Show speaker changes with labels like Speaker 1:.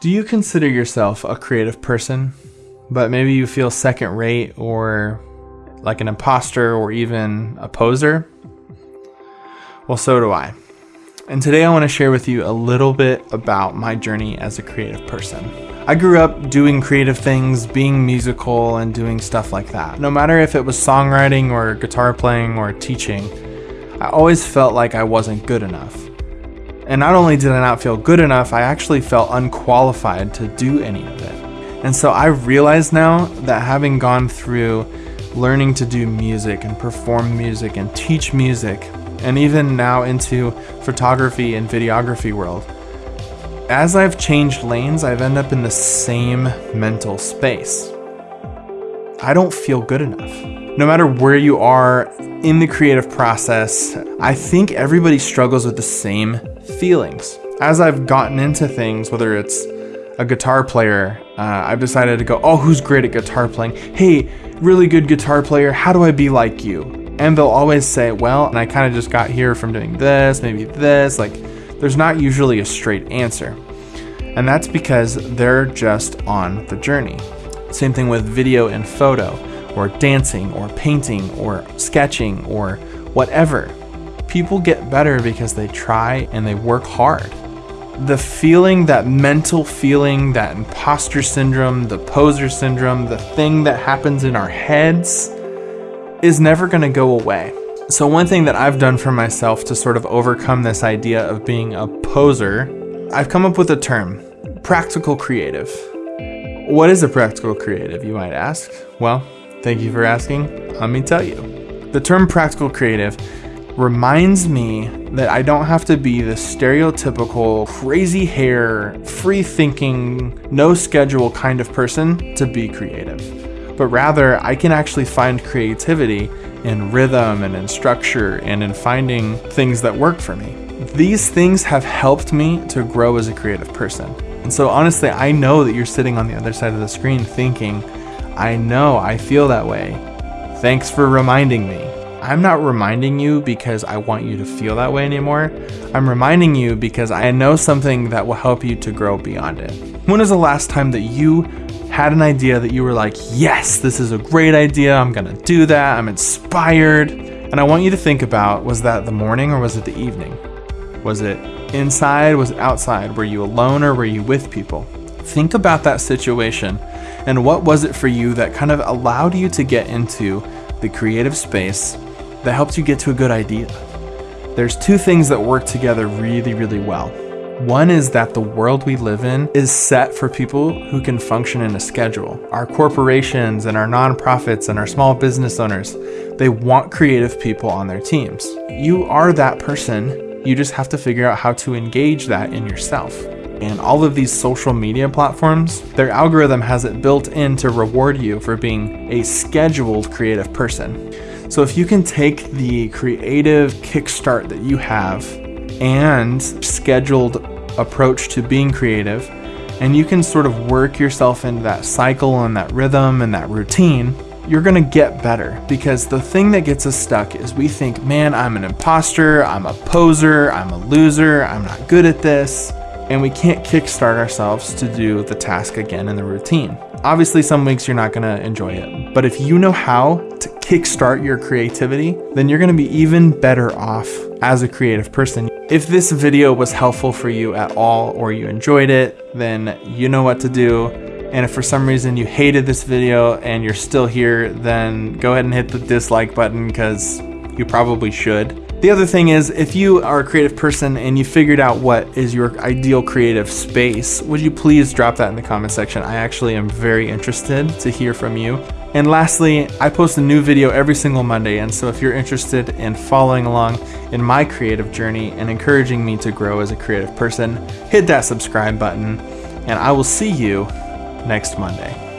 Speaker 1: Do you consider yourself a creative person, but maybe you feel second rate or like an imposter or even a poser? Well, so do I. And today I want to share with you a little bit about my journey as a creative person. I grew up doing creative things, being musical, and doing stuff like that. No matter if it was songwriting or guitar playing or teaching, I always felt like I wasn't good enough. And not only did I not feel good enough, I actually felt unqualified to do any of it. And so I realize now that having gone through learning to do music and perform music and teach music, and even now into photography and videography world, as I've changed lanes, I've ended up in the same mental space. I don't feel good enough no matter where you are in the creative process, I think everybody struggles with the same feelings. As I've gotten into things, whether it's a guitar player, uh, I've decided to go, oh, who's great at guitar playing? Hey, really good guitar player, how do I be like you? And they'll always say, well, and I kind of just got here from doing this, maybe this. Like, there's not usually a straight answer. And that's because they're just on the journey. Same thing with video and photo or dancing or painting or sketching or whatever. People get better because they try and they work hard. The feeling, that mental feeling, that imposter syndrome, the poser syndrome, the thing that happens in our heads is never going to go away. So, one thing that I've done for myself to sort of overcome this idea of being a poser, I've come up with a term practical creative. What is a practical creative, you might ask? Well, Thank you for asking. Let me tell you. The term practical creative reminds me that I don't have to be the stereotypical crazy hair, free thinking, no schedule kind of person to be creative. But rather, I can actually find creativity in rhythm and in structure and in finding things that work for me. These things have helped me to grow as a creative person. And so, honestly, I know that you're sitting on the other side of the screen thinking, I know I feel that way. Thanks for reminding me. I'm not reminding you because I want you to feel that way anymore. I'm reminding you because I know something that will help you to grow beyond it. When was the last time that you had an idea that you were like, yes, this is a great idea. I'm going to do that. I'm inspired. And I want you to think about was that the morning or was it the evening? Was it inside? Was it outside? Were you alone or were you with people? Think about that situation and what was it for you that kind of allowed you to get into the creative space that helps you get to a good idea? There's two things that work together really, really well. One is that the world we live in is set for people who can function in a schedule. Our corporations and our nonprofits and our small business owners, they want creative people on their teams. You are that person. You just have to figure out how to engage that in yourself and all of these social media platforms, their algorithm has it built in to reward you for being a scheduled creative person. So if you can take the creative kickstart that you have and scheduled approach to being creative, and you can sort of work yourself into that cycle and that rhythm and that routine, you're gonna get better because the thing that gets us stuck is we think, man, I'm an imposter, I'm a poser, I'm a loser, I'm not good at this and we can't kickstart ourselves to do the task again in the routine. Obviously, some weeks you're not gonna enjoy it, but if you know how to kickstart your creativity, then you're gonna be even better off as a creative person. If this video was helpful for you at all or you enjoyed it, then you know what to do. And if for some reason you hated this video and you're still here, then go ahead and hit the dislike button because you probably should. The other thing is, if you are a creative person and you figured out what is your ideal creative space, would you please drop that in the comment section? I actually am very interested to hear from you. And lastly, I post a new video every single Monday, and so if you're interested in following along in my creative journey and encouraging me to grow as a creative person, hit that subscribe button, and I will see you next Monday.